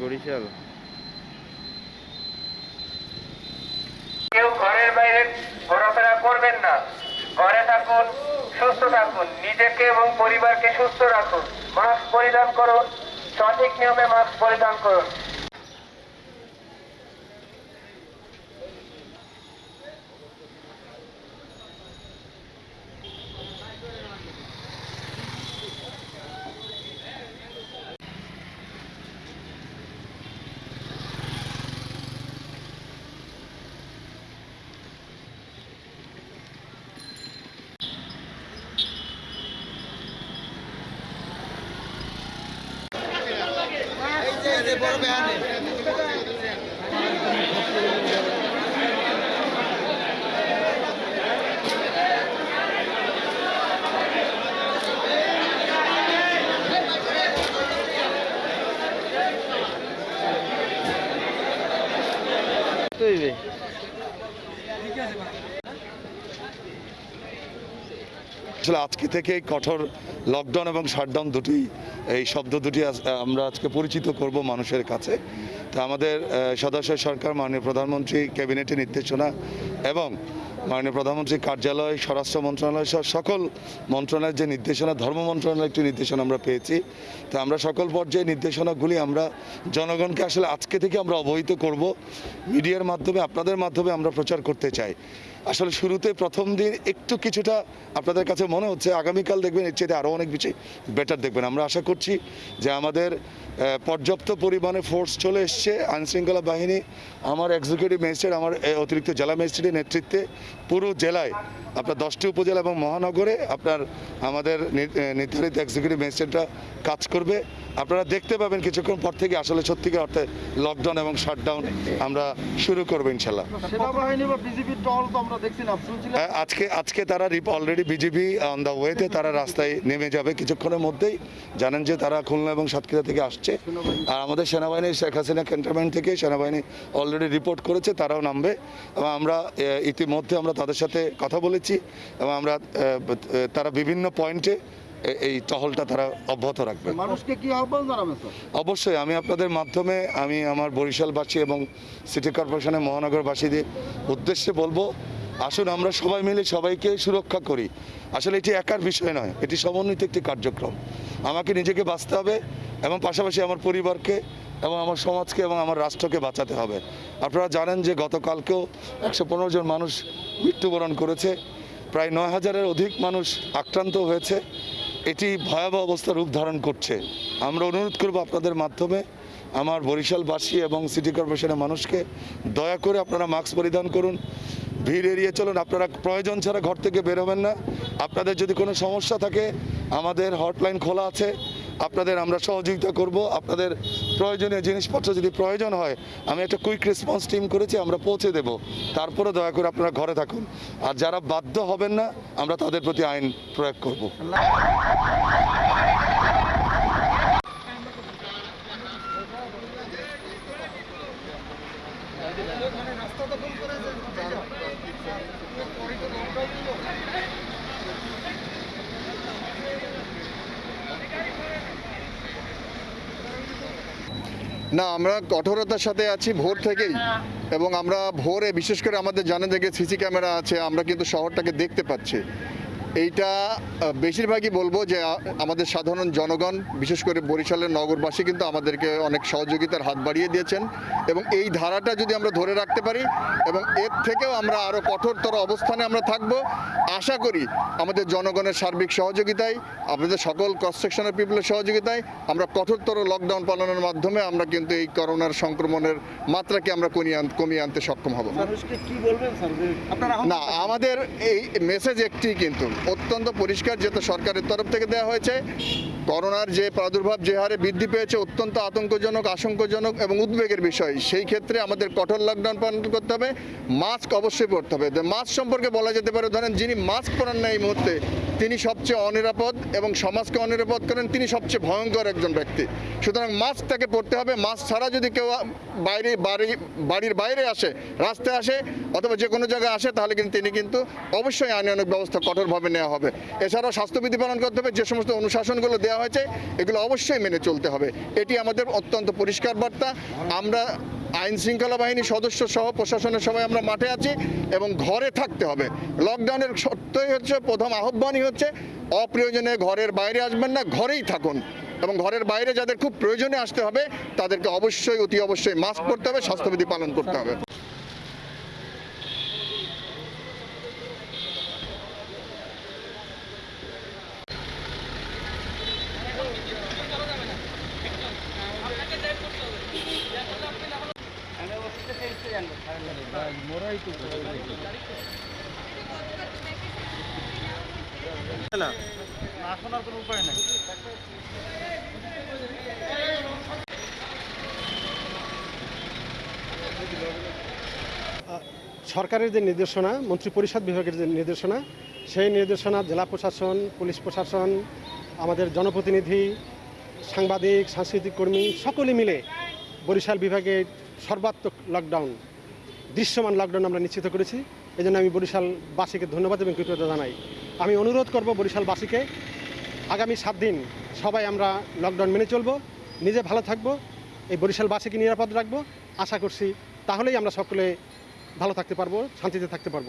বরিশাল। কেউ ঘরের বাইরে ঘোরাফেরা করবেন না। ঘরে থাকুন, সুস্থ থাকুন, নিজেকে এবং পরিবারকে সুস্থ রাখুন। মাস্ক পরিধান করুন, সঠিক নিয়মে মাস্ক পরিধান করুন। তৈরি আসলে আজকে থেকে কঠোর লকডাউন এবং শাটডাউন দুটি, এই শব্দ দুটি আমরা আজকে পরিচিত করব মানুষের কাছে। তা আমাদের সদস্য সরকার, মাননীয় প্রধানমন্ত্রী ক্যাবিনেটের নির্দেশনা এবং মাননীয় প্রধানমন্ত্রীর কার্যালয়, স্বরাষ্ট্র মন্ত্রণালয় সহ সকল মন্ত্রণালয়ের যে নির্দেশনা, ধর্ম মন্ত্রণালয়ের একটি নির্দেশনা আমরা পেয়েছি। তা আমরা সকল পর্যায়ে নির্দেশনাগুলি আমরা জনগণকে আসলে আজকে থেকে আমরা অবহিত করব। মিডিয়ার মাধ্যমে, আপনাদের মাধ্যমে আমরা প্রচার করতে চাই। আসলে শুরুতে প্রথম দিন একটু কিছুটা আপনাদের কাছে মনে হচ্ছে, আগামীকাল দেখবেন এর চেয়ে আরও অনেক বেশি বেটার দেখবেন। আমরা আশা করছি যে আমাদের পর্যাপ্ত পরিমাণে ফোর্স চলে এসছে। আইনশৃঙ্খলা বাহিনী, আমার এক্সিকিউটিভ ম্যাজিস্ট্রেট আমার অতিরিক্ত জেলা ম্যাজিস্ট্রেটের নেতৃত্বে পুরো জেলায়, আপনার দশটি উপজেলা এবং মহানগরে আপনার, আমাদের নির্ধারিত এক্সিকিউটিভ ম্যাজিস্ট্রেটরা কাজ করবে। আপনারা দেখতে পাবেন কিছুক্ষণ পর থেকে আসলে সত্যিকার অর্থে লকডাউন এবং শাটডাউন আমরা শুরু করব ইনশাল্লাহ সেনাবাহিনী বা টহল তো আমরা আজকে আজকে তারা অলরেডি বিজেপি অন দ্য ওয়েতে তারা রাস্তায় নেমে যাবে কিছুক্ষণের মধ্যেই। জানেন যে তারা খুলনা এবং সাতক্ষীরা থেকে আসছে। আর আমাদের সেনাবাহিনী শেখ হাসিনা ক্যান্টনমেন্ট থেকে সেনাবাহিনী অলরেডি রিপোর্ট করেছে তারাও নামবে। এবং আমরা ইতিমধ্যে আমরা তাদের সাথে কথা বলেছি। এবং আমরা তারা বিভিন্ন পয়েন্টে এই টহলটা তারা অব্যাহত রাখবে। মানুষকে কি আহ্বান জানাবেন অবশ্যই আমি আপনাদের মাধ্যমে আমি আমার বরিশালবাসী এবং সিটি কর্পোরেশনের মহানগরবাসীদের উদ্দেশ্যে বলব আসুন, আমরা সবাই মিলে সবাইকে সুরক্ষা করি। আসলে এটি একার বিষয় নয়, এটি সমন্বিত একটি কার্যক্রম। আমাকে নিজেকে বাঁচতে হবে এবং পাশাপাশি আমার পরিবারকে এবং আমার সমাজকে এবং আমার রাষ্ট্রকে বাঁচাতে হবে। আপনারা জানেন যে গতকালকেও একশো পনেরো জন মানুষ মৃত্যুবরণ করেছে। প্রায় নয় হাজারের অধিক মানুষ আক্রান্ত হয়েছে। এটি ভয়াবহ অবস্থা রূপ ধারণ করছে। আমরা অনুরোধ করব আপনাদের মাধ্যমে আমার বরিশালবাসী এবং সিটি কর্পোরেশনের মানুষকে দয়া করে আপনারা মাস্ক পরিধান করুন। ভিড় এড়িয়ে চলুন, আপনারা প্রয়োজন ছাড়া ঘর থেকে বেরোবেন না। আপনাদের যদি কোনো সমস্যা থাকে, আমাদের হটলাইন খোলা আছে। আপনাদের আমরা সহযোগিতা করব। আপনাদের প্রয়োজনীয় জিনিসপত্র যদি প্রয়োজন হয়, আমি একটা কুইক রেসপন্স টিম করেছি, আমরা পৌঁছে দেব। তারপরে দয়া করে আপনারা ঘরে থাকুন। আর যারা বাধ্য হবেন না, আমরা তাদের প্রতি আইন প্রয়োগ করব। না আমরা কঠোরতার সাথে আছি ভোর থেকেই। এবং আমরা ভোরে বিশেষ করে আমাদের জানা থেকে সিসি ক্যামেরা আছে আমরা কিন্তু শহরটাকে দেখতে পাচ্ছি। এইটা বেশিরভাগই বলব যে আমাদের সাধারণ জনগণ বিশেষ করে বরিশালের নগরবাসী কিন্তু আমাদেরকে অনেক সহযোগিতার হাত বাড়িয়ে দিয়েছেন এবং এই ধারাটা যদি আমরা ধরে রাখতে পারি এবং এর থেকেও আমরা আরও কঠোরতর অবস্থানে আমরা থাকব আশা করি আমাদের জনগণের সার্বিক সহযোগিতায় আমাদের সকল ক্রস সেকশনের পিপলের সহযোগিতায় আমরা কঠোরতর লকডাউন পালনের মাধ্যমে আমরা কিন্তু এই করোনার সংক্রমণের মাত্রাকে আমরা কমিয়ে আন- কমিয়ে আনতে সক্ষম হব। না আমাদের এই মেসেজ একটি কিন্তু অত্যন্ত পরিষ্কার যেটা সরকারের তরফ থেকে দেওয়া হয়েছে। করোনার যে প্রাদুর্ভাব যে হারে বৃদ্ধি পেয়েছে, অত্যন্ত আতঙ্কজনক, আশঙ্কাজনক এবং উদ্বেগের বিষয়। সেই ক্ষেত্রে আমাদের কঠোর লকডাউন পালন করতে হবে মাস্ক অবশ্যই পরতে হবে। মাস্ক সম্পর্কে বলা যেতে পারে, ধরেন যিনি মাস্ক পরান না এই মুহূর্তে, তিনি সবচেয়ে অনিরাপদ এবং সমাজকে অনিরাপদ করেন, তিনি সবচেয়ে ভয়ঙ্কর একজন ব্যক্তি। সুতরাং মাস্ক তাকে পরতে হবে মাস্ক ছাড়া যদি কেউ বাইরে, বাড়ি, বাড়ির বাইরে আসে, রাস্তায় আসে অথবা যে কোনো জায়গায় আসে, তাহলে কিন্তু তিনি কিন্তু অবশ্যই আইনানুক ব্যবস্থা কঠোরভাবে নেওয়া হবে। এছাড়াও স্বাস্থ্যবিধি পালন করতে হবে, যে সমস্ত অনুশাসনগুলো দেওয়া দেওয়া হয়েছে, এগুলো অবশ্যই মেনে চলতে হবে। এটি আমাদের অত্যন্ত পরিষ্কার বার্তা। আমরা আইন শৃঙ্খলা বাহিনীর সদস্য সহ প্রশাসনের সবাই আমরা মাঠে আছি এবং ঘরে থাকতে হবে। লকডাউনের সত্যই হচ্ছে, প্রথম আহ্বানই হচ্ছে, অপ্রয়োজনে ঘরের বাইরে আসবেন না, ঘরেই থাকুন। এবং ঘরের বাইরে যাদের খুব প্রয়োজনে আসতে হবে, তাদেরকে অবশ্যই, অতি অবশ্যই মাস্ক পরতে হবে, স্বাস্থ্যবিধি পালন করতে হবে। না। শোনার কোনো উপায় নাই। সরকারের যে নির্দেশনা মন্ত্রী পরিষদ বিভাগের যে নির্দেশনা সেই নির্দেশনা জেলা প্রশাসন পুলিশ প্রশাসন আমাদের জনপ্রতিনিধি সাংবাদিক সাংস্কৃতিক কর্মী সকলে মিলে বরিশাল বিভাগে সর্বাত্মক লকডাউন দৃশ্যমান লকডাউন আমরা নিশ্চিত করেছি। এই জন্য আমি বরিশালবাসীকে ধন্যবাদ এবং কৃতজ্ঞতা জানাই। আমি অনুরোধ করব বরিশালবাসীকে, আগামী সাত দিন সবাই আমরা লকডাউন মেনে চলব, নিজে ভালো থাকব, এই বরিশালবাসীকে নিরাপদ রাখব। আশা করছি তাহলেই আমরা সকলে ভালো থাকতে পারব, শান্তিতে থাকতে পারব।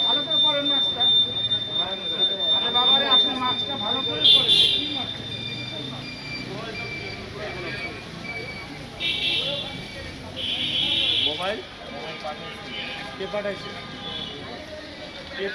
ভালো করে পরেন মাস্কটা আরে বাবারে আপনি মাস্কটা ভালো করে পরেন কি মাস্ক মোবাইল? কে পাঠাইছে? কে